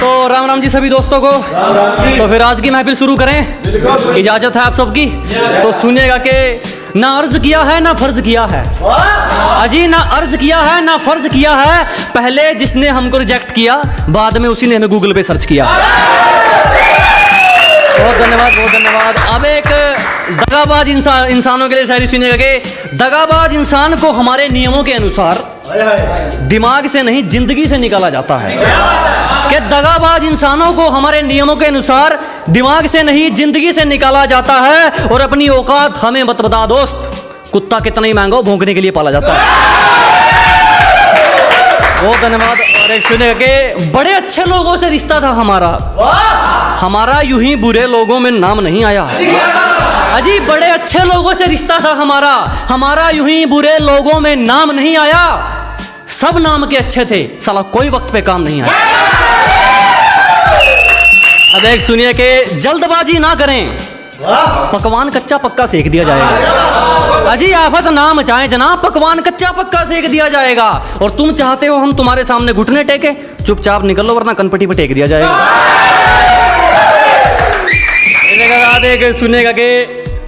तो राम राम जी सभी दोस्तों को। तो फिर आज की महफिल शुरू करें। इजाज़त है आप सबकी। तो सुनिएगा कि ना अर्ज़ किया है ना फ़र्ज़ किया है। अजी ना अर्ज़ किया है ना फ़र्ज़ किया है। पहले जिसने हमको रिजेक्ट किया बाद में उसी ने हमें गूगल पे सर्च किया। बहुत धन्यवाद बहुत धन्यवाद। अब एक दगाबाज इंसान इंसानों के लिए शायरी सुनिएगा कि दगाबाज इंसान को हमारे नियमों के अनुसार दिमाग से नहीं ज़िंदगी से निकाला जाता है। कि दगाबाज इंसानों को हमारे नियमों के अनुसार दिमाग से नहीं, ज़िंदगी से निकाला जाता है और अपनी औकात हमें मत बता दोस्त। कुत्ता कितना ही महँगा भौंकने के लिए पाला जाता है। बहुत धन्यवाद और एक सुने कि बड़े अच्छे लोगों से रिश्ता था हमारा। हमारा यूँ ही बुरे लोगों में नाम नहीं आया अजी, बड़े अच्छे लोगों से रिश्ता था हमारा। हमारा यूँ ही बुरे लोगों में नाम नहीं आया। सब नाम के अच्छे थे। साला कोई वक्त पे काम नहीं आया। अब एक सुनिए कि जल्दबाजी ना करें। पकवान कच्चा पक्का सेक दिया जाएगा। अजी आफत ना मचाएँ जनाब। पकवान कच्चा पक्का सेक दिया जाएगा। और तुम चाहते हो हम तुम्हारे सामने घुटने टेके? चुपचाप निकल लो वरना कनपट्टी पे टेक दिया जाएगा। एक सुनेगा के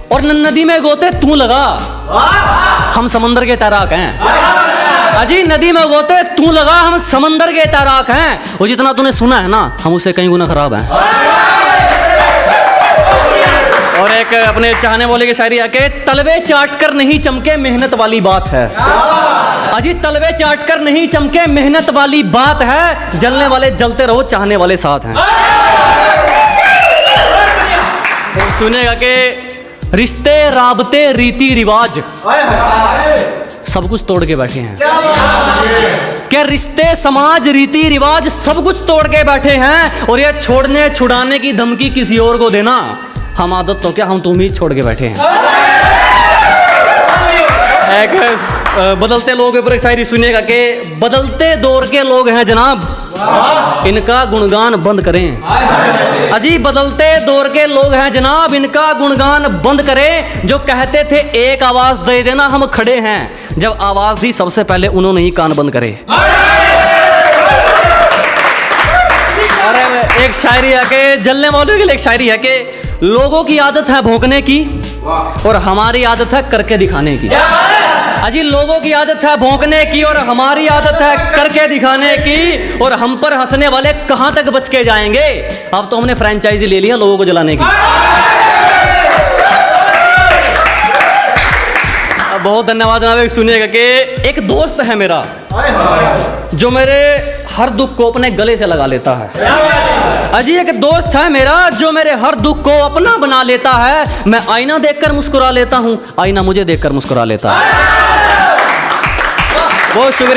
और नदी में गोते तू लगा। हम समंदर के तैराक हैं। अजी नदी में गोते तू लगा हम समंदर के तैराक हैं। वो जितना तूने सुना है ना, हम उसे कहीं गुना खराब हैं। और एक अपने चाहने वाले की शायरी है कि तलवे चाट कर नहीं चमके मेहनत वाली बात है। अजी तलवे चाट कर नहीं चमके मेहनत वाली बात है। जलने वाले जलते रहो, चाहने वाले साथ हैं। सुनेगा के रिश्ते राबते रीति रिवाज। सब कुछ तोड़ के बैठे हैं। क्या रिश्ते, समाज, रीति, रिवाज सब कुछ तोड़ के बैठे हैं? और ये छोड़ने, छुड़ाने की धमकी किसी और को देना? हम आदत तो क्या, हम तुम ही छोड़ के बैठे हैं। एक बदलते लोगों के ऊपर एक शायरी सुनिएगा के बदलते दौर के लोग हैं जनाब। इनका गुणगान बंद करें। अजी बदलते दौर के लोग हैं जनाब। इनका गुणगान बंद करें। जो कहते थे, एक आवाज़ दे देना, हम खड़े हैं। जब आवाज़ दी, सबसे पहले उन्होंने ही कान बंद करे। और एक शायरी है कि जलने वालों के लिए एक शायरी है कि लोगों की आदत है भोंकने की, और हमारी आदत है करके दिखाने की। अजी लोगों की आदत है भोंकने की और हमारी आदत है करके दिखाने की और हम पर हंसने वाले कहाँ तक बच के जाएँगे? अब तो हमने फ्रेंचाइजी ले लिया लोगों को जलाने की। बहुत धन्यवाद जनाब सुनिएगा कि एक दोस्त है मेरा, जो मेरे हर दुख को अपने गले से लगा लेता है। अजी एक दोस्त है मेरा, जो मेरे हर दुख को अपना बना लेता है। मैं आईना देखकर मुस्कुरा लेता हूँ, आईना मुझे देखकर मुस्कुरा लेता है। बहुत शुक्रिया